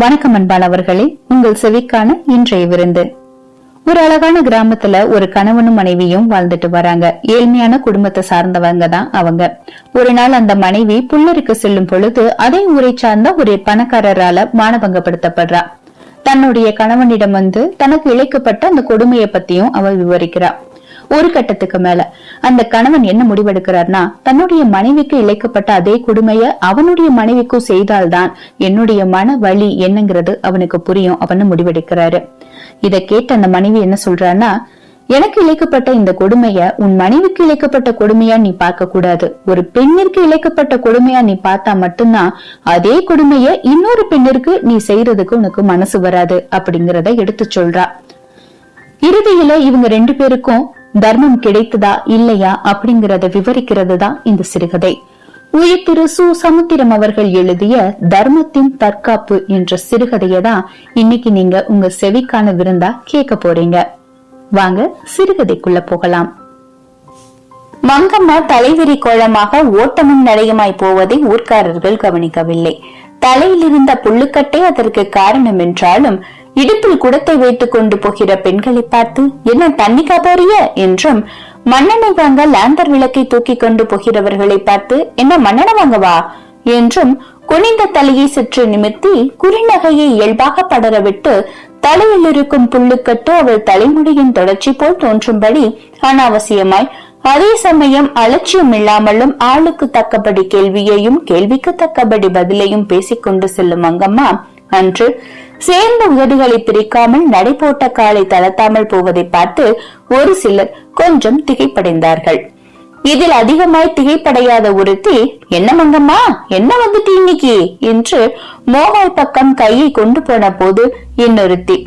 வணக்கம் அன்பானவர்களே உங்கள் செவிக்கான இன்றைய விருந்து. ஒரு அழகான கிராமத்துல ஒரு கணவனும் மனைவியும் வாழ்ந்துட்டு வராங்க. ஏழ்மையான குடும்பத்தை சார்ந்தவங்க தான் அவங்க. ஒரு நாள் அந்த மனைவி புல்லருக்கு செல்லும் பொழுது அதே ஊரை சார்ந்த ஒரு பணக்காரரால மானபங்கப்படுத்தப்படுறா. தன்னுடைய கணவனிடம் வந்து தனக்கு இழைக்கப்பட்ட அந்த கொடுமையை பத்தியும் அவ விவரிக்கிறாள் ஒரு கட்டத்துக்கு மேல. அந்த கணவன் என்ன முடிவெடுக்கிறார்னா தன்னுடைய மனைவிக்கு இழைக்கப்பட்ட அதே கொடுமைய அவனுடைய மனைவிக்கும் செய்தால்தான் என்னுடைய மன வலி என்னங்கிறது அவனுக்கு புரியும் அவனு முடிவெடுக்கிறாரு. இத கேட்ட அந்த மனைவி என்ன சொல்றான்னா எனக்கு இழைக்கப்பட்ட இந்த கொடுமைய உன் மனைவிக்கு இழைக்கப்பட்ட கொடுமையா நீ பார்க்க கூடாது. ஒரு பெண்ணிற்கு இழைக்கப்பட்ட கொடுமையா நீ பார்த்தா மட்டும்தான் அதே கொடுமைய இன்னொரு பெண்ணிற்கு நீ செய்யறதுக்கு உனக்கு மனசு வராது அப்படிங்கறத எடுத்து சொல்றா. இறுதியில இவங்க ரெண்டு பேருக்கும் தர்மம் கிடைத்ததா இல்லையா அப்படிங்கறத விவரிக்கிறது தான் இந்த சிறுகதை. உயிர் சு சமுத்திரம் அவர்கள் எழுதிய தர்மத்தின் தற்காப்பு என்ற சிறுகதையை தான் இன்னைக்கு நீங்க உங்க செவிக்கான விருந்தா கேட்க போறீங்க. வாங்க சிறுகதைக்குள்ள போகலாம். மங்கம்மா தலைவிரி கோலமாக ஓட்டமும் நடையுமாய் போவதை ஊர்க்காரர்கள் கவனிக்கவில்லை. தலையிலிருந்த புல்லுக்கட்டே அதற்கு காரணம் என்றாலும் இடுப்பில் குடத்தை வைத்துக் கொண்டு போகிற பெண்களை பார்த்து என்ன தண்ணி காப்பாறிய என்றும் மன்னனை வாங்க லேண்டர் விளக்கை தூக்கி கொண்டு போகிறவர்களை பார்த்து என்ன மன்னன வாங்கவா என்றும் குனிந்த தலையை சற்று நிமிர்த்தி குறிநகையை இயல்பாக படரவிட்டு தலையில் இருக்கும் புல்லுக்கட்டு அவள் தலைமுடியின் தொடர்ச்சி போல் தோன்றும்படி அனாவசியமாய் அதே சமயம் அலட்சியம் இல்லாமலும் ஆளுக்கு தக்கபடி கேள்வியையும் கேள்விக்கு தக்கபடி பதிலையும் பேசிக்கொண்டு செல்லும் அங்கம்மா அன்று சேர்ந்த உதடுகளை பிரிக்காமல் நடை போட்ட காலை தளர்த்தாமல் போவதை பார்த்து ஒரு சிலர் கொஞ்சம் திகைப்படைந்தார்கள். இதில் அதிகமாய் திகைப்படையாத ஒருத்தி என்ன மங்கம்மா? என்ன வந்துட்டு இன்னைக்கு? என்று மோகல் பக்கம் கையை கொண்டு போன போது இன்னொருத்தி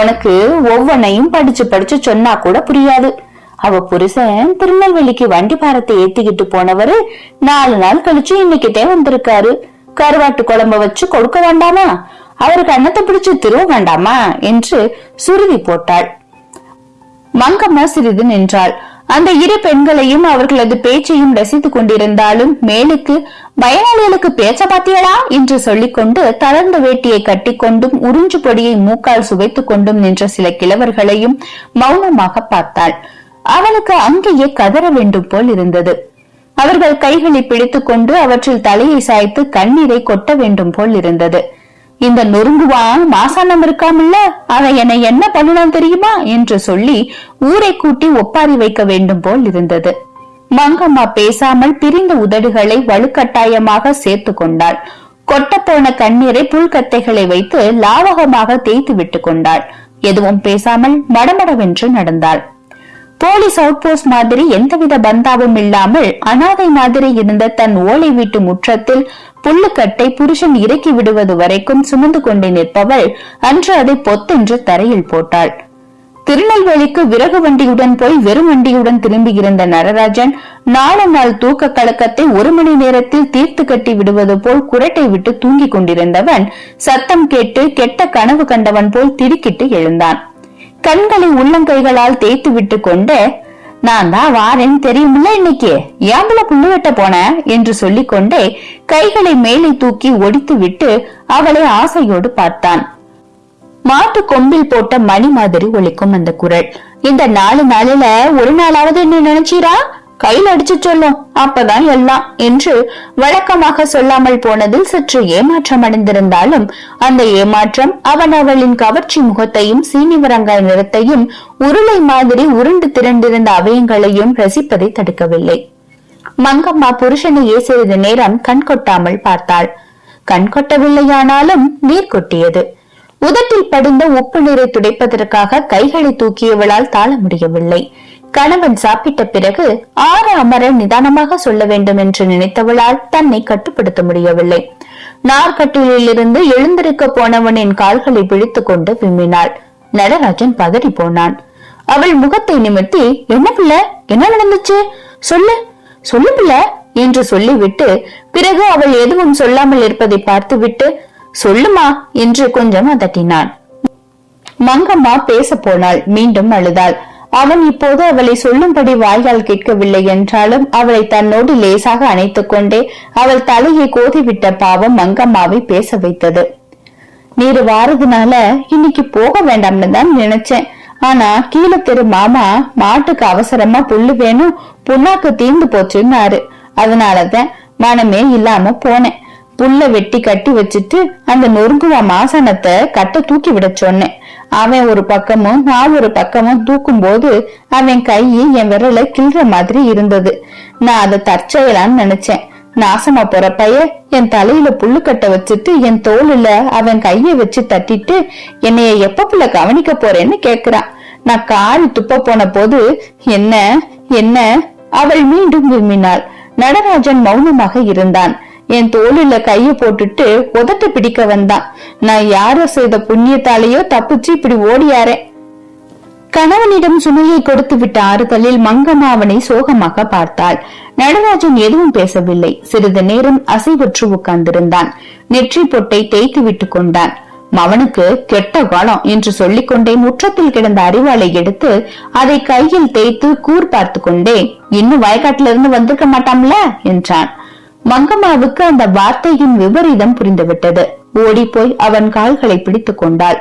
உனக்கு ஒவ்வொன்னையும் படிச்சு படிச்சு சொன்னா கூட புரியாது. அவ புருஷன் திருநெல்வேலிக்கு வண்டி பாரத்தை ஏத்திக்கிட்டு போனவரு நாலு நாள் கழிச்சு இன்னைக்கிட்டே வந்திருக்காரு. கருவாட்டு குழம்ப வச்சு கொடுக்க வேண்டாமா? அவருக்கு அன்னத்தை பிடிச்சு திருவ வேண்டாமா என்று சுருதி போட்டாள். மங்கம்மா சிறிது நின்றாள். அந்த இரு பெண்களையும் அவர்களது பேச்சையும் ரசித்துக் கொண்டிருந்தாலும் மேலுக்கு பயனாளிகளுக்கு பேச்ச பாத்தியடா? என்று சொல்லிக்கொண்டு தளர்ந்த வேட்டியை கட்டிக்கொண்டும் உறிஞ்சு பொடியை மூக்கால் சுவைத்துக் கொண்டும் நின்ற சில கிழவர்களையும் மௌனமாக பார்த்தாள். அவளுக்கு அங்கேயே கதற வேண்டும் போல் இருந்தது. அவர்கள் கைகளை பிடித்துக் கொண்டு அவற்றில் தலையை சாய்த்து கண்ணீரை கொட்ட வேண்டும் போல் இருந்தது. இந்த நொறுங்குவான் மாசானம் இருக்காமல்ல? அவன் என்னை என்ன பண்ணலாம் தெரியுமா? என்று சொல்லி ஊரை கூட்டி ஒப்பாரி வைக்க வேண்டும் போல் இருந்தது. மங்கம்மா பேசாமல் பிரிந்த உதடுகளை வலுக்கட்டாயமாக சேர்த்து கொண்டாள். கொட்டப்போன கண்ணீரை புல்கத்தைகளை வைத்து லாவகமாக தேய்த்து விட்டு கொண்டாள். எதுவும் பேசாமல் மடமடவென்று நடந்தாள். போலீஸ் அவுட் போஸ்ட் மாதிரி எந்தவித பந்தாவும் இல்லாமல் அனாதை மாதிரி இருந்த தன் ஓலை வீட்டு முற்றத்தில் புல்லுக்கட்டை புருஷன் இறக்கி விடுவது வரைக்கும் சுமந்து கொண்டு நிற்பவள் அன்று அதை பொத்தென்று தரையில் போட்டாள். திருநெல்வேலிக்கு விறகு வண்டியுடன் போய் வெறும் வண்டியுடன் திரும்பியிருந்த நடராஜன் நாலு நாள் தூக்க கலக்கத்தை ஒரு மணி நேரத்தில் தீர்த்து கட்டி விடுவது போல் குரட்டை விட்டு தூங்கிக் கொண்டிருந்தவன் சத்தம் கேட்டு கெட்ட கனவு கண்டவன் போல் திடுக்கிட்டு எழுந்தான். கண்களை உள்ளங்கைகளால் தேய்த்து விட்டு கொண்டு நான் தான் வாரேன் தெரியுமில்ல இன்னைக்கு? ஏம்பல புல்லு வெட்ட போன? என்று சொல்லிக்கொண்டே கைகளை மேலே தூக்கி ஒடித்து விட்டு அவளை ஆசையோடு பார்த்தான். மாட்டு கொம்பில் போட்ட மணி மாதிரி ஒழிக்கும் அந்த குரல். இந்த நாலு நாளில ஒரு நாளாவது என்ன நினைச்சீரா? கையில் அடிச்சு சொல்லும். அப்பதான் எல்லாம் என்று வழக்கமாக சொல்லாமல் போனதில் சற்று ஏமாற்றம் அடைந்திருந்தாலும் அந்த ஏமாற்றம் அவன் அவளின் கவர்ச்சி முகத்தையும் சீனிவரங்காய் நிறத்தையும் உருளை மாதிரி உருண்டு திரண்டிருந்த அவயங்களையும் ரசிப்பதை தடுக்கவில்லை. மங்கம்மா புருஷனையே சிறிது நேரம் கண் கொட்டாமல் பார்த்தாள். கண் கொட்டவில்லையானாலும் நீர் கொட்டியது. உதட்டில் படிந்த உப்பு நீரை துடைப்பதற்காக கைகளை தூக்கியவளால் தாழ முடியவில்லை. கணவன் சாப்பிட்ட பிறகு ஆறு அமர நிதானமாக சொல்ல வேண்டும் என்று நினைத்தவளால் தன்னை கட்டுப்படுத்த முடியவில்லை. நார்கட்டிலிருந்து எழுந்திருக்க போனவனின் கால்களை பிடித்துக் கொண்டு விம்மினாள். நடராஜன் பதறி போனான். அவள் முகத்தை நிமித்தி என்ன பிள்ளை? என்ன நடந்துச்சு? சொல்லு. சொல்லு பிள்ளை என்று சொல்லிவிட்டு பிறகு அவள் எதுவும் சொல்லாமல் இருப்பதை பார்த்துவிட்டு சொல்லுமா என்று கொஞ்சம் அதட்டினான் மங்கம்மா பேச போனாள். மீண்டும் அழுதாள். அவன் இப்போது அவளை சொல்லும்படி வாயால் கேட்கவில்லை என்றாலும் அவளை தன்னோடு லேசாக அணைத்துக் கொண்டே அவள் தலையை கோதிவிட்ட பாவம் மங்கம்மாவை பேச வைத்தது. நீர் வாரதுனால இன்னைக்கு போக வேண்டாம்னு தான் நினைச்சேன். ஆனா கீழே தெரு மாமா மாட்டுக்கு அவசரமா புல்லு வேணும் புண்ணாக்கு தீர்ந்து போச்சுன்னாரு. அதனாலதான் மனமே இல்லாம போனேன். புல்ல வெட்டி கட்டி வச்சுட்டு அந்த நொறுங்குவா மாசனத்தை கட்ட தூக்கி விட சொன்னேன். அவன் ஒரு பக்கமும் நான் ஒரு பக்கமும் தூக்கும் போது அவன் கை என் விரல கிள்ற மாதிரி இருந்தது. நான் அதை தற்செயலான்னு நினைச்சேன். நாசமா போற பைய என் தலையில புல்லு கட்ட வச்சுட்டு என் தோலுல அவன் கைய வச்சு தட்டிட்டு என்னைய எப்ப புள்ள கவனிக்க போறேன்னு கேக்குறான். நான் காரி துப்ப போன போது என்ன என்ன? அவள் மீண்டும் விரும்பினாள். நடராஜன் மௌனமாக இருந்தான். என் தோளில கைய போட்டுட்டு உதட்ட பிடிக்க வந்தான் நான் யாரோ செய்த புண்ணியத்தாலேயோ தப்பிச்சு இப்படி ஓடியாரேன் கணவனிடம் சுமையை கொடுத்து விட்ட ஆறுதலில் மங்கம்மா அவனை சோகமாக பார்த்தாள். நடராஜன் எதுவும் பேசவில்லை. சிறிது நேரம் அசைவற்று உட்கார்ந்திருந்தான். நெற்றி பொட்டை தேய்த்து விட்டு கொண்டான். மவனுக்கு கெட்ட காலம் என்று சொல்லிக்கொண்டே முற்றத்தில் கிடந்த அறிவாளை எடுத்து அதை கையில் தேய்த்து கூர் பார்த்து கொண்டே இன்னும் வயக்காட்டிலிருந்து வந்திருக்க மாட்டாம்ல? என்றான். மங்கம்மாவுக்கு அந்த வார்த்தையின் விபரீதம் புரிந்துவிட்டது. ஓடிப்போய் அவன் கால்களை பிடித்துக் கொண்டாள்.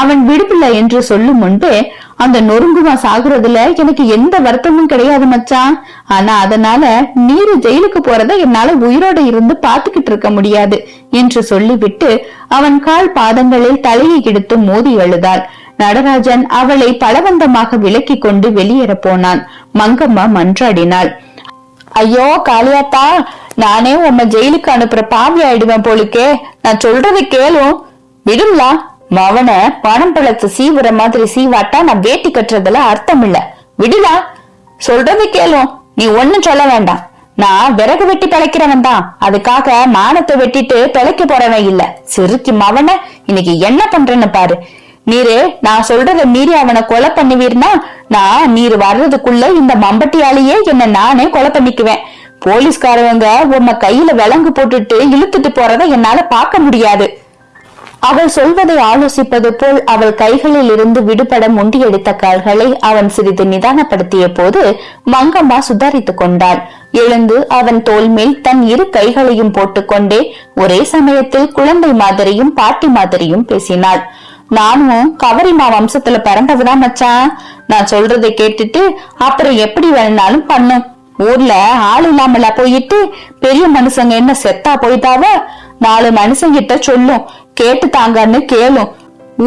அவன் விடுவில்லை என்று சொல்லும் முன்பே அந்த நொறுங்குவா சாகுறதுல எனக்கு எந்த வருத்தமும் கிடையாது மச்சான் ஆனா அதனால நீரு ஜெயிலுக்கு போறத என்னால உயிரோட இருந்து பாத்துக்கிட்டு இருக்க முடியாது என்று சொல்லிவிட்டு அவன் கால் பாதங்களில் தலையை எடுத்து மோதி அழுதாள். நடராஜன் அவளை பலவந்தமாக விலக்கி கொண்டு வெளியேற போனான். மங்கம்மா மன்றாடினாள். ஐயோ காளியாத்தா நானே உன்னை ஜெயிலுக்கு அனுப்புற பாவி ஆயிடுவேன் போலுக்கே. நான் சொல்றதை கேளும் விடும்லா. மவன பணம் பழத்து சீவுற மாதிரி சீவாட்டா நான் வேட்டி கட்டுறதுல அர்த்தம் இல்ல விடுலா. சொல்றதை கேளும் நீ ஒண்ணும் சொல்ல வேண்டாம். நான் விறகு வெட்டி பிழைக்கிறவன் தான். அதுக்காக மானத்தை வெட்டிட்டு பிழைக்க போறவன் இல்ல. சிறுக்கி மவன இன்னைக்கு என்ன பண்றேன்னு பாரு. நீரு நான் சொல்றத மீறி அவனை கொலை பண்ணுவீர்னா நான் நீர் வர்றதுக்குள்ள இந்த மம்பட்டியாலேயே என்ன நானே கொலை பண்ணிக்குவேன். போலீஸ்காரவங்க உன்னை கையில விலங்கு போட்டுட்டு இழுத்துட்டு போறத என்னால பார்க்க முடியாது. அவள் சொல்வதை ஆலோசிப்பது போல் அவள் கைகளில் இருந்து விடுபட முண்டியடித்த கால்களை அவன் சிறிது நிதானப்படுத்திய போது மங்கம்மா சுதாரித்துக் கொண்டாள். எழுந்து அவன் தோல் மேல் தன் இரு கைகளையும் போட்டுக்கொண்டே ஒரே சமயத்தில் குழந்தை மாதிரியும் பாட்டி மாதிரியும் பேசினாள். நானும் கவரிமா வம்சத்துல பிறந்ததுதான் மச்சான். நான் சொல்றதை கேட்டுட்டு அப்புறம் எப்படி வேணும்னாலும் பண்ணும் ஊர்ல ஆள் இல்லாமல போயிட்டு பெரிய மனுஷங்க என்ன செத்தா போயிட்டாவ நாலு மனுஷங்கிட்ட சொல்லும். கேட்டு தாங்கன்னு கேளும்.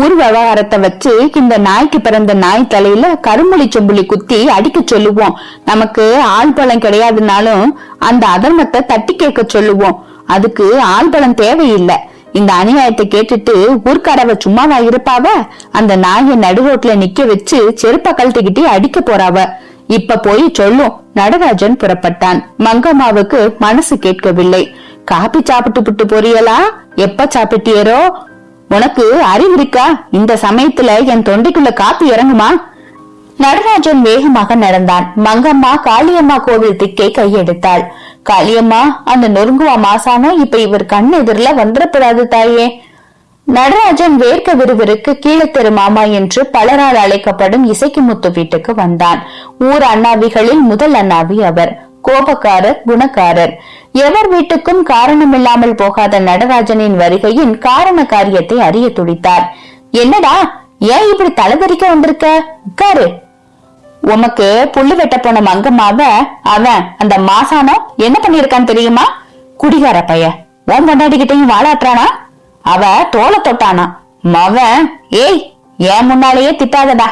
ஊர் விவகாரத்தை வச்சு இந்த நாய்க்கு பிறந்த நாய் தலையில கருமொழி செம்புலி குத்தி அடிக்க சொல்லுவோம். நமக்கு ஆள் பலம் கிடையாதுனாலும் அந்த அதர்மத்தை தட்டி கேட்க சொல்லுவோம். அதுக்கு ஆள் பலம் தேவையில்லை. இந்த அநியாயத்தை கேட்டுட்டு ஊர்க்காரவ சும்மாவா இருப்பாவ? அந்த நாயை நடுரோட்ல நிக்க வச்சு செருப்ப கழட்டிக்கிட்டு அடிக்க போறாவ. இப்ப போய் சொல்லும். நடராஜன் புறப்பட்டான். மங்கம்மாவுக்கு மனசு கேட்கவில்லை. காப்பி சாப்பிட்டு புட்டு பொரியலா எப்ப சாப்பிட்டியரோ? உனக்கு அறிவு இருக்கா? இந்த சமயத்துல என் தொண்டைக்குள்ள காப்பி இறங்குமா? நடராஜன் வேகமாக நடந்தான். மங்கம்மா காளியம்மா கோவில் திக்கை கையெடுத்தாள். காளியம்மா அந்த நொறுங்குவா மாசானா? இப்ப இவர் கண் எதிரில வந்துடப்படாது தாயே. நடராஜன் வேர்க்க விறுவிற்கு கீழத்தெரு மாமா என்று பலரால் அழைக்கப்படும் இசைக்குமுத்து வீட்டுக்கு வந்தான். ஊர் அண்ணாவிகளில் முதல் அண்ணாவி அவர். கோபக்காரர் குணக்காரர். எவர் வீட்டுக்கும் காரணமில்லாமல் போகாத நடராஜனின் வருகையின் காரண காரியத்தை அறிய துடித்தார். என்னடா ஏன் இப்படி தலைதறிக்க வந்திருக்க? உட்காரு. உமக்கு புல்லு வெட்ட போன மங்கம்மாவ அவன் அந்த மாசானம் என்ன பண்ணிருக்கான்னு தெரியுமா? குடிகார பைய. உன் கொண்டாடிக்கிட்டையும் வாழாட்டுறானா? அவ தோலை தொட்டானா. மவன் ஏய் ஏன் முன்னாலேயே திட்டாதடா.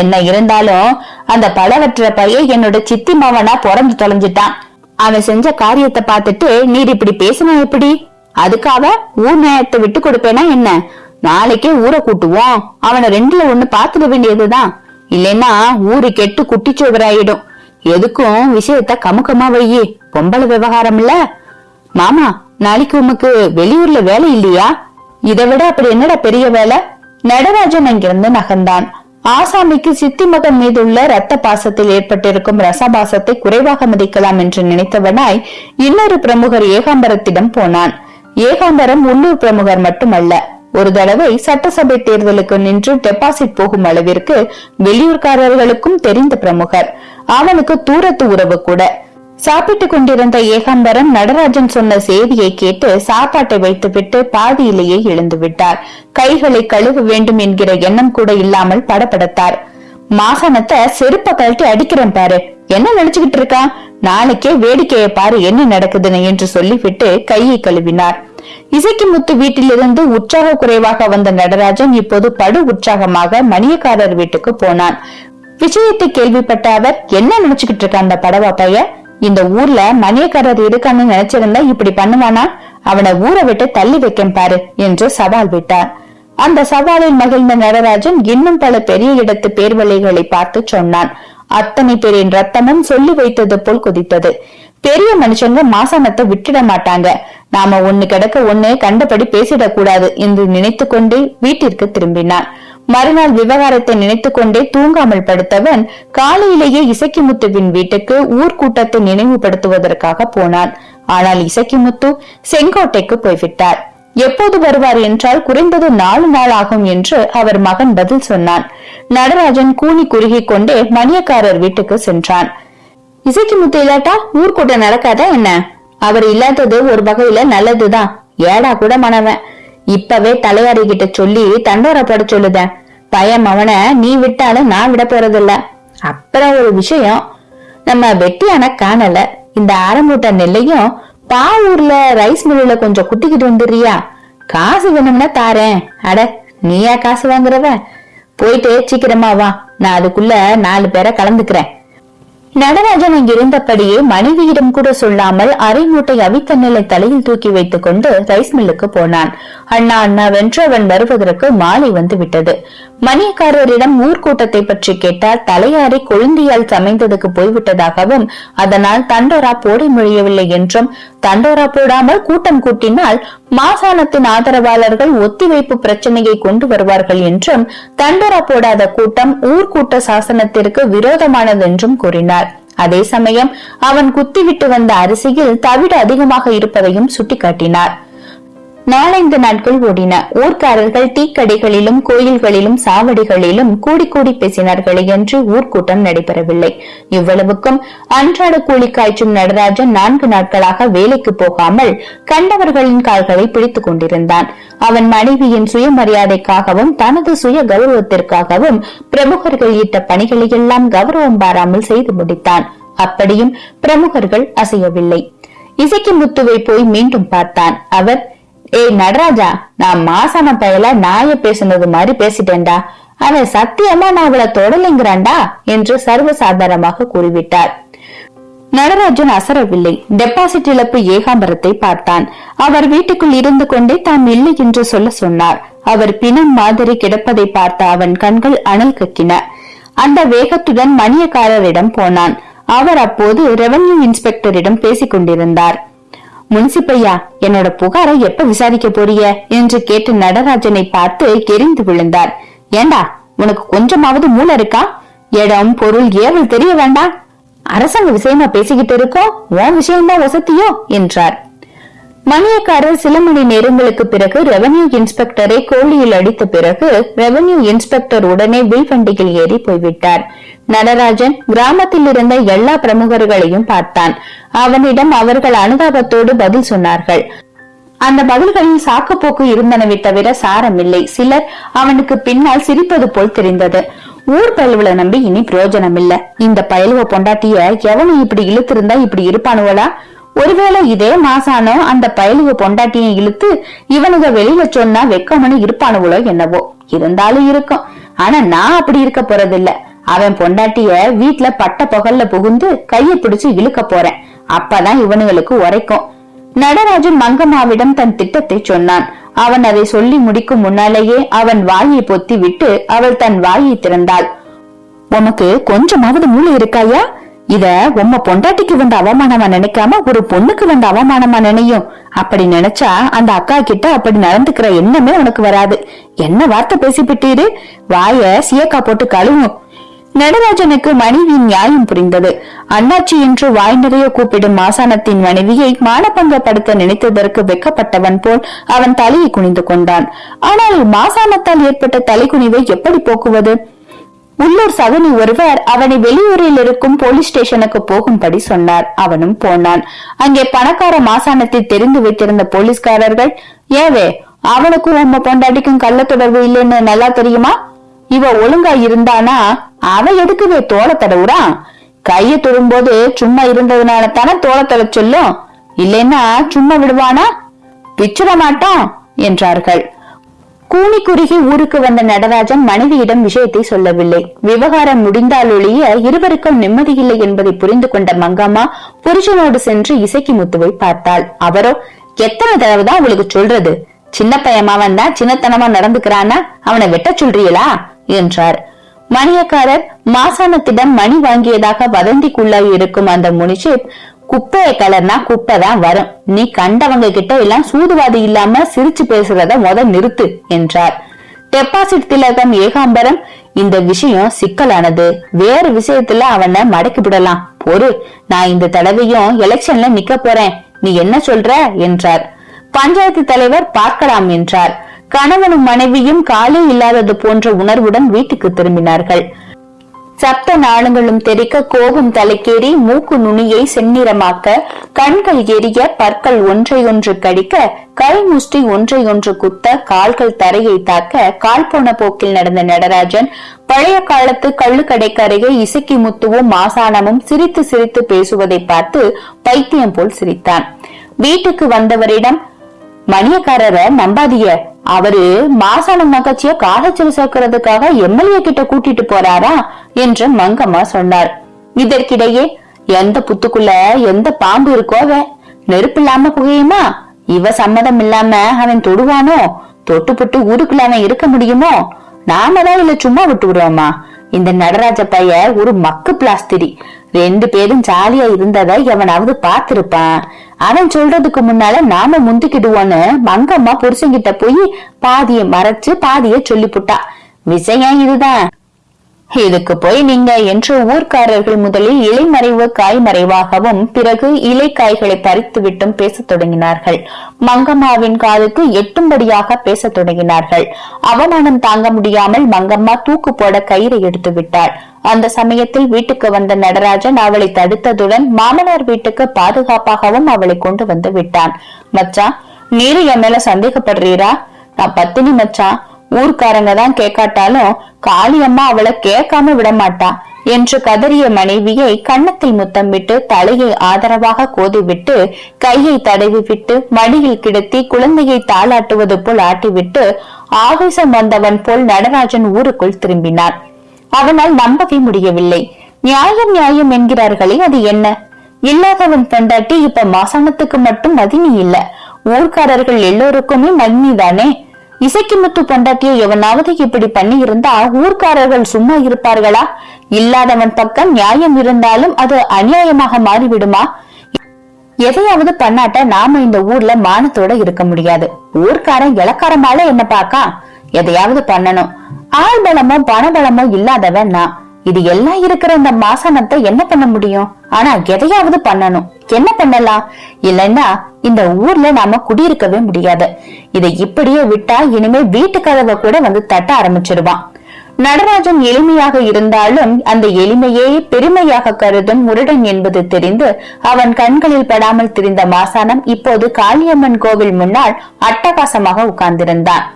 என்ன இருந்தாலும் அந்த பழவற்ற பைய என்னோட சித்தி மவனா பிறந்து தொலைஞ்சிட்டான். அவன் செஞ்ச காரியத்தை பார்த்துட்டு நீர் இப்படி பேசினா எப்படி? அதுக்காக ஊர் நியாயத்தை விட்டு கொடுப்பேனா என்ன? நாளைக்கே ஊரை கூட்டுவோம். அவனை ரெண்டுல ஒண்ணு பாத்துக்க வேண்டியதுதான். இல்லைன்னா ஊரு கெட்டு குட்டிச்சோதராயிடும் எதுக்கும் விஷயத்த கமுக்கமா வையி. பொம்பளை விவகாரம் இல்ல. மாமா நாளைக்கு உமக்கு வெளியூர்ல வேலை இல்லையா? இதை விட அப்படி என்னடா பெரிய வேலை? நடராஜன் அங்கிருந்து நகர்ந்தான். ஆசாமிக்கு சித்தி மகன் மீது உள்ள ரத்த பாசத்தில் ஏற்பட்டிருக்கும் ரசபாசத்தை குறைவாக மதிக்கலாம் என்று நினைத்தவனாய் இன்னொரு பிரமுகர் ஏகாம்பரத்திடம் போனான். ஏகாம்பரம் உள்ளூர் பிரமுகர் மட்டுமல்ல. ஒரு தடவை சட்டசபை தேர்தலுக்கு நின்று டெபாசிட் போகும் அளவிற்கு வெளியூர்காரர்களுக்கும் தெரிந்த பிரமுகர். அவனுக்கு தூரத்து உறவு கூட. சாப்பிட்டுக் கொண்டிருந்த ஏகாம்பரம் நடராஜன் சொன்ன செய்தியை கேட்டு சாப்பாட்டை வைத்துவிட்டு பாதியிலேயே எழுந்து விட்டார் கைகளை கழுவ வேண்டும் என்கிற எண்ணம் கூட இல்லாமல் படபடத்தார். மாகாணத்தை செருப்ப கழட்டி அடிக்கிறேன் பாரு. என்ன நினைச்சுக்கிட்டு இருக்கா? நாளைக்கே வேடிக்கையை பாரு என்ன நடக்குதுன்னு என்று சொல்லிவிட்டு கையை கழுவினார். இசைக்கு முத்து வீட்டிலிருந்து உற்சாக குறைவாக வந்த நடராஜன் இப்போது படு உற்சாகமாக மணியக்காரர் வீட்டுக்கு போனான். விஷயத்தை கேள்விப்பட்ட அவர் என்ன நினைச்சுக்கிட்டு இருக்க அந்த படவா பையன் இந்த ஊர்ல மணியக்காரர் இருக்கான்னு நினைச்சிருந்தா இப்படி பண்ணுவானா? அவனை ஊரை விட்டு தள்ளி வைக்கேன் பாரு என்று சவால் விட்டார். அந்த சவாலில் மகிழ்ந்த நடராஜன் இன்னும் பல பெரிய இடத்து பேர்வலைகளை பார்த்து சொன்னான். அத்தனை பேரின் ரத்தமும் சொல்லி வைத்தது போல் குதித்தது. பெரிய மனுஷங்க மாசானத்தை விட்டுட மாட்டாங்க. நாம ஒண்ணு கிடக்க ஒண்ணு கண்டபடி பேசிடக் கூடாது என்று நினைத்து கொண்டே வீட்டிற்கு திரும்பினான். மறுநாள் விவகாரத்தை நினைத்து கொண்டே தூங்காமல் படுத்தவன் காலையிலேயே இசக்கிமுத்துவின் வீட்டுக்கு ஊர்கூட்டத்தை நினைவுபடுத்துவதற்காக போனான். ஆனால் இசக்கிமுத்து செங்கோட்டைக்கு போய்விட்டார். எப்போது வருவார் என்றால் குறைந்தது நாலு நாள் ஆகும் என்று அவர் மகன் பதில் சொன்னான். நடராஜன் கூனி குறுகி கொண்டே மணியக்காரர் வீட்டுக்கு சென்றான். இசைக்கு முத்து இல்லாட்டா ஊர்க்கூட்டம் நடக்காதா என்ன? அவர் இல்லாதது ஒரு வகையில நல்லதுதான். ஏடா கூட மனவன். இப்பவே தலையாரி கிட்ட சொல்லி தண்டோரப்பட சொல்லுதேன் பயம் அவனை நீ விட்டாலும் நான் விட போறதில்ல. அப்புறம் ஒரு விஷயம். நம்ம வெட்டியான காணல. இந்த ஆரம்பூட்ட நெல்லையும் பா ஊர்ல ரைஸ் மில்லுல கொஞ்சம் குட்டிக்கிட்டு வந்துடுறியா? காசு வேணும்னா தாரேன். அட நீயா காசு வாங்குறவ? போயிட்டு சீக்கிரமா வா. நான் அதுக்குள்ள நாலு பேரை கலந்துக்கிறேன். நடராஜன் அங்கிருந்தபடியே மனைவியிடம் கூட சொல்லாமல் அரை மூட்டை அவித்த நிலை தலையில் தூக்கி வைத்துக் கொண்டு ரைஸ் மில்லுக்கு போனான். அண்ணா அண்ணா வென்று அவன் வருவதற்கு மாலை வந்து விட்டது. மணியக்காரரிடம் ஊர்க்கூட்டத்தை பற்றி கேட்டால் தலையாரி கொழுந்தியால் சமைந்ததுக்கு போய்விட்டதாகவும் அதனால் தண்டோரா போட முடியவில்லை என்றும் தண்டோரா போடாமல் கூட்டம் கூட்டினால் மாசாணத்தின் ஆதரவாளர்கள் ஒத்திவைப்பு பிரச்சனையை கொண்டு வருவார்கள் என்றும் தண்டோரா போடாத கூட்டம் ஊர்கூட்ட சாசனத்திற்கு விரோதமானது என்றும் கூறினார். அதே சமயம் அவன் குத்திவிட்டு வந்த அரிசியில் தவிடு அதிகமாக இருப்பதையும் சுட்டிக்காட்டினார். நாலந்து நாட்கள் ஓடின. ஊர்க்காரர்கள் தீக்கடைகளிலும் கோயில்களிலும் சாவடிகளிலும் கூடி கூடி பேசினார்களே என்று ஊர்க்கூட்டம் நடைபெறவில்லை. இவ்வளவுக்கும் அன்றாட கூலி காய்ச்சும் நடராஜன் நான்கு நாட்களாக வேலைக்கு போகாமல் கண்டவர்களின் கால்களை பிடித்துக் கொண்டிருந்தான். அவன் மனைவியின் சுயமரியாதைக்காகவும் தனது சுய கௌரவத்திற்காகவும் பிரமுகர்கள் ஈட்ட பணிகளை எல்லாம் கௌரவம் பாராமல் செய்து முடித்தான். அப்படியும் பிரமுகர்கள் அசையவில்லை. இசைக்கு முத்துவை போய் மீண்டும் பார்த்தான். அவர் ஏய் நடராஜா நான் மாசான பயல நாய பேசுனது மாதிரி பேசிட்டேன்டா. அவன் சத்தியமா நான் அவளை தொடலைங்கிறான்டா என்று சர்வசாதாரணமாக கூறிவிட்டார். நடராஜன் அசரவில்லை. டெபாசிட் இழப்பு ஏகாம்பரத்தை பார்த்தான். அவர் வீட்டுக்குள் இருந்து கொண்டே தாம் இல்லை என்று சொல்ல சொன்னார். அவர் பிணம் மாதிரி கிடப்பதை பார்த்த அவன் கண்கள் அனல் கக்கின. அந்த வேகத்துடன் மணியக்காரரிடம் போனான். அவர் அப்போது ரெவன்யூ இன்ஸ்பெக்டரிடம் பேசிக் கொண்டிருந்தார் முன்சிப்பையா? என்னோட புகாரை எப்ப விசாரிக்க போறிய என்று கேட்டு நடராஜனை பார்த்து கெரிந்து விழுந்தார். ஏண்டா உனக்கு கொஞ்சமாவது மூளை இருக்கா? இடம் பொருள் ஏவல் தெரிய வேண்டாம்? அரசாங்க விஷயமா பேசிக்கிட்டு இருக்கோம் உன் விஷயம்தான் வசதியோ என்றார். மணியக்காரர் சில மணி நேரங்களுக்கு பிறகு ரெவன்யூ இன்ஸ்பெக்டரை கோழியில் அடித்த பிறகு ரெவன்யூ இன்ஸ்பெக்டர் உடனே வில் வண்டியில் ஏறி போய்விட்டார். நடராஜன் கிராமத்தில் இருந்த எல்லா பிரமுகர்களையும் பார்த்தான். அவனிடம் அவர்கள் அனுதாபத்தோடு பதில் சொன்னார்கள். அந்த பதில்களில் சாக்குப்போக்கு இருந்தனவை தவிர சாரமில்லை. சிலர் அவனுக்கு பின்னால் சிரிப்பது போல் தெரிந்தது. ஊர் பயலுவல நம்பி இனி பிரயோஜனம் இல்ல இந்த பயலுவ பொண்டாட்டிய எவனும் இப்படி இழுத்திருந்தா இப்படி இருப்பானுவலா ஒருவேளை இதே மாசானோ அந்த பயலுக பொண்டாட்டியை இழுத்து இவனுங்க வெளியில சொன்னா வெக்கமனு இருப்பானுவளோ என்னவோ. இருந்தாலும் இருக்கும். ஆனா நான் அப்படி இருக்க போறதில்ல. அவன் பொண்டாட்டிய வீட்டுல பட்ட பகல்ல புகுந்து கைய பிடிச்சு இழுக்க போறேன். அப்பதான் இவனுங்களுக்கு உரைக்கும். நடராஜன் மங்கம்மாவிடம் தன் திட்டத்தை சொன்னான். அவன் அதை சொல்லி முடிக்கும் முன்னாலேயே அவன் வாயை பொத்தி விட்டு அவள் தன் வாயை திறந்தாள். உனக்கு கொஞ்சமாவது மூளை இருக்காயா? இத உம்ம பொண்டாட்டிக்கு வந்த அவமானமா நினைக்காம ஒரு பொண்ணுக்கு வந்த அவமானமா நினையும். அப்படி நினைச்சா அந்த அக்கா கிட்ட அப்படி நடந்துக்கிற எண்ணமே உனக்கு வராது. என்ன வார்த்தை பேசிவிட்டீரு வாய சியக்கா போட்டு கழுவும். நடராஜனுக்கு மனைவியின் நியாயம் புரிந்தது. அண்ணாச்சி என்று வாய் நிறைய கூப்பிடும் மாசானத்தின் மனைவியை மானபங்கப்படுத்த நினைத்ததற்கு வெக்கப்பட்டவன் போல் அவன் தலையை குனிந்து கொண்டான். ஆனால் மாசானத்தால் ஏற்பட்ட தலைக்குனிவை எப்படி போக்குவது? உள்ளூர் சகுனி ஒருவர் அவனை வெளியூரில் இருக்கும் போலீஸ் ஸ்டேஷனுக்கு போகும்படி சொன்னார். அவனும் போனான். அங்கே பணக்கார மாசாணத்தை தெரிந்து வைத்திருந்த போலீஸ்காரர்கள் ஏவே அவனுக்கும் உம்ம பொண்டாட்டிக்கும் கள்ள தொடர்பு இல்லைன்னு நல்லா தெரியுமா? இவ ஒழுங்கா இருந்தானா? அவ எதுக்குவே தோலை தடவுறான் கைய தொடும்போது சும்மா இருந்ததுனால தானே தோலை தட சொல்லும்? இல்லைன்னா சும்மா விடுவானா? பிச்சிட மாட்டான் என்றார்கள். கூனி குறுகி ஊருக்கு வந்த நடராஜன் மனைவியிடம் விஷயத்தை சொல்லவில்லை. விவகாரம் முடிந்தால் ஒழிய இருவருக்கும் நிம்மதியில்லை என்பதை புரிந்து கொண்ட மங்கம்மா புருஷனோடு சென்று இசைக்கு முத்துவை பார்த்தாள். அவரோ எத்தனை தடவை தான் உங்களுக்கு சொல்றது? சின்ன பையமாவன் தான் சின்னத்தனமா நடந்துக்கிறானா அவனை வெட்ட சொல்றீங்களா என்றார். மணியக்காரர் மாசாணத்திடம் மணி வாங்கியதாக வதந்திக்குள்ளாய் இருக்கும் அந்த முனிஷிப் குப்பைய கலர்னா குப்பை தான் வரும். நீ கண்டவங்க கிட்ட எல்லாம் சூதுவாதி இல்லாம சிரிச்சு பேசுறத முத நிறுத்து என்றார். டெபாசிட் திலகம் ஏகாம்பரம் இந்த விஷயம் சிக்கலானது. வேறு விஷயத்துல அவனை மடக்கி விடலாம். பொறு நான் இந்த தடவையும் எலெக்ஷன்ல நிக்க போறேன். நீ என்ன சொல்ற? என்றார். பஞ்சாயத்து தலைவர் பார்க்கலாம் என்றார். கணவனும் மனைவியும் காலே இல்லாதது போன்ற உணர்வுடன் வீட்டுக்கு திரும்பினார்கள். சப்த நாளங்களும் தெரிக்க கோபம் தலைக்கேறி மூக்கு நுனியை செந்நிறமாக்க கண்கள் எரிய பற்கள் ஒன்றையொன்று கடிக்க கை முஷ்டி ஒன்றை ஒன்று குத்த கால்கள் தரையை தாக்க கால் போன போக்கில் நடந்த நடராஜன் பழைய காலத்து கள்ளுக்கடைக்கு இசக்கி முத்துவும் மாசானமும் சிரித்து சிரித்து பேசுவதை பார்த்து பைத்தியம் போல் சிரித்தான். வீட்டுக்கு வந்தவரிடம் மணியக்காரரை நம்பாதீங்க. அவரு மாசாணம் மகச்சிய காலச்சல் சேர்க்கறதுக்காக எம்எல்ஏ கிட்ட கூட்டிட்டு போறாரா என்று மங்கம்மா சொன்னார். இதற்கிடையே எந்த புத்துக்குள்ள எந்த பாம்பு இருக்கோ அவன்? நெருப்பு இல்லாம புகையுமா? இவ சம்மதம் இல்லாம அவன் தொடுவானோ? தொட்டு புட்டு ஊருக்குள்ள அவன் இருக்க முடியுமோ? நாம தான் இல்ல சும்மா விட்டு விடுவோமா? இந்த நடராஜ பைய ஒரு மக்கு பிளாஸ்திரி. ரெண்டு பேரும் ஜாலியா இருந்ததை எவனாவது பார்த்திருப்பான். அவன் சொல்றதுக்கு முன்னால நாம முந்திக்கிடுவோன்னு மங்கம்மா புருஷங்கிட்ட போய் பாதிய மறைச்சு பாதிய சொல்லிப்புட்டா. விஷயம் இதுதான். இதுக்கு போய் நீங்க என்று ஊர்க்காரர்கள் முதலில் இலைமறைவு காய்மறைவாகவும் பிறகு இலை காய்களை பறித்து விட்டும் பேசத் தொடங்கினார்கள். மங்கம்மாவின் காதுக்கு எட்டும்படியாக பேசத் தொடங்கினார்கள். அவமானம் தாங்க முடியாமல் மங்கம்மா தூக்கு போட கயிறை எடுத்து விட்டாள் அந்த சமயத்தில் வீட்டுக்கு வந்த நடராஜன் அவளை தடுத்ததுடன் மாமனார் வீட்டுக்கு பாதுகாப்பாகவும் அவளை கொண்டு வந்து விட்டான். மச்சான் நீரு என் மேல சந்தேகப்படுறீரா? நான் பத்தினி மச்சான். ஊர்க்காரங்க தான் கேட்காட்டாலும் காளியம்மா அவளை கேட்காம விடமாட்டா என்று கதறிய மனைவியை கன்னத்தில் முத்தமிட்டு தலையை ஆதரவாக கோதிவிட்டு கையை தடவி விட்டு மடியில் கிடத்தி குழந்தையை தாளாட்டுவது போல் ஆட்டிவிட்டு ஆவேசம் வந்தவன் போல் நடராஜன் ஊருக்குள் திரும்பினான். அவனால் நம்பவே முடியவில்லை. நியாயம் நியாயம் என்கிறார்களே அது என்ன? இல்லாதவன் பொண்டாட்டி இப்ப மாசனத்துக்கு மட்டும் மதினி இல்ல. ஊர்க்காரர்கள் எல்லோருக்குமே மதினி தானே இசைக்கு முத்து பொண்டாட்டியை எவனாவது இப்படி பண்ணி இருந்தா ஊர்க்காரர்கள் சும்மா இருப்பார்களா? இல்லாதவன் பக்கம் நியாயம் இருந்தாலும் அது அநியாயமாக மாறிவிடுமா? எதையாவது பண்ணாட்ட நாம இந்த ஊர்ல மானத்தோட இருக்க முடியாது. ஊர்க்காரன் இலக்காரமால என்ன பாக்கா எதையாவது பண்ணணும். ஆள் பலமோ பணபலமோ இல்லாதவன் நான். இது எல்லாம் இருக்கிற இந்த மாசனத்தை என்ன பண்ண முடியும்? ஆனா எதையாவது பண்ணணும். என்ன பண்ணலாம்? இல்லைன்னா இந்த ஊர்ல நாம குடியிருக்கவே முடியாது. இதை இப்படியே விட்டா இனிமே வீட்டு கதவை கூட வந்து தட்ட ஆரம்பிச்சிருவான். நடராஜன் எளிமையாக இருந்தாலும் அந்த எளிமையே பெருமையாக கருதும் முருடன் என்பது தெரிந்து அவன் கண்களில் படாமல் திரிந்த மாசானம் இப்போது காளியம்மன் கோவில் முன்னால் அட்டகாசமாக உட்கார்ந்திருந்தான்.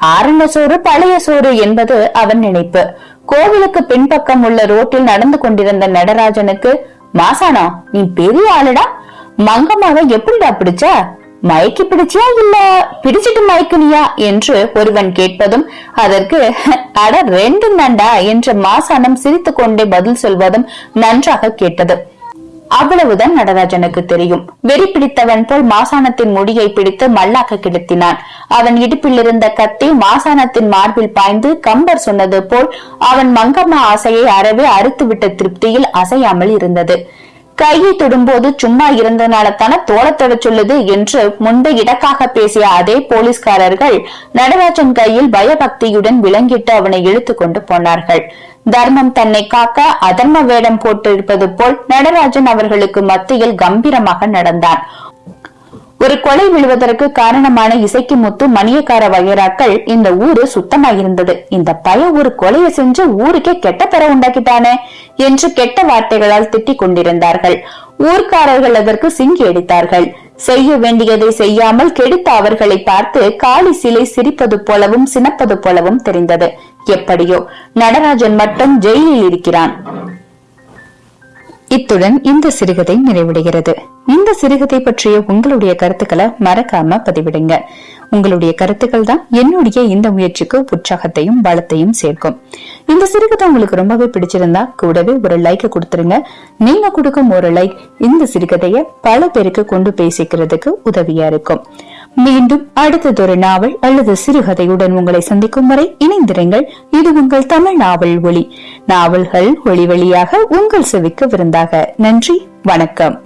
ஆரண சோறு பழைய சோறு என்பது அவன் நினைப்பு. கோவிலுக்கு பின்பக்கம் உள்ள ரோட்டில் நடந்து கொண்டிருந்த நடராஜனுக்கு மாசானா நீ பெரிய ஆளுடா? மங்கம்மாவை எப்படிடா பிடிச்ச? மயக்கி பிடிச்சியா இல்ல பிடிச்சிட்டு மயக்குனியா? என்று ஒருவன் கேட்பதும் அதற்கு அட ரெண்டும் நண்டா என்று மாசானம் சிரித்துக் கொண்டே பதில் சொல்வதும் நன்றாக கேட்டது. அவ்வளவுதான் நடராஜனுக்கு தெரியும். வெறி பிடித்தவன் போல் மாசாணத்தின் முடியை பிடித்து மல்லாக்க கிடத்தினான். அவன் இடுப்பில் இருந்த கத்தி மாசாணத்தின் மார்பில் பாய்ந்து கம்பர் சொன்னது போல் அவன் மங்கம்மா ஆசையை அறவே அறுத்துவிட்ட திருப்தியில் அசையாமல் இருந்தது. கையை தொடும்போது சும்மா இருந்தனால தானே தோளத்தொட சொல்லுது என்று முன்பு இடக்காக பேசிய அதே போலீஸ்காரர்கள் நடராஜன் கையில் பயபக்தியுடன் விளங்கிட்டு அவனை இழுத்து கொண்டு போனார்கள். தர்மம் தன்னை காக்க அதர்ம வேடம் போட்டிருப்பது போல் நடராஜன் அவர்களுக்கு மத்தியில் கம்பீரமாக நடந்தான். ஒரு கொலை விழுவதற்கு காரணமான இசைக்கு முத்து மணியக்கார வகைராக்கள் இந்த ஊரு சுத்தமாயிருந்தது. இந்த பய ஒரு கொலையை செஞ்சு ஊருக்கே கெட்ட பெற உண்டாக்கிட்டானே என்று கெட்ட வார்த்தைகளால் திட்டிக் கொண்டிருந்தார்கள். ஊர்க்காரர்கள் அதற்கு சிங்கி அடித்தார்கள். செய்ய வேண்டியதை செய்யாமல் கெடுத்த அவர்களை பார்த்து காளி சிலை சிரிப்பது போலவும் சினப்பது போலவும் தெரிந்தது. எப்படியோ நடராஜன் மட்டும் ஜெயிலில் இருக்கிறான். இத்துடன் இந்த சிறுகதை நிறைவடைகிறது. இந்த சிறுகதை பற்றிய உங்களுடைய கருத்துக்களை மறக்காம பதிவிடுங்க. உங்களுடைய கருத்துக்கள் தான் என்னுடைய இந்த முயற்சிக்கு உற்சாகத்தையும் பலத்தையும் சேர்க்கும். இந்த சிறுகதை உங்களுக்கு ரொம்பவே பிடிச்சிருந்தா கூடவே ஒரு லைக் கொடுத்துருங்க. நீங்க கொடுக்கும் ஒரு லைக் இந்த சிறுகதைய பல பேருக்கு கொண்டு பேசிக்கிறதுக்கு உதவியா இருக்கும். மீண்டும் அடுத்ததொரு நாவல் அல்லது சிறுகதையுடன் உங்களை சந்திக்கும் வரை இணைந்திருங்கள். இது உங்கள் தமிழ் நாவல் ஒளி நாவல்கள் ஒளி வழியாக உங்கள் செவிக்கு விருந்தாக. நன்றி வணக்கம்.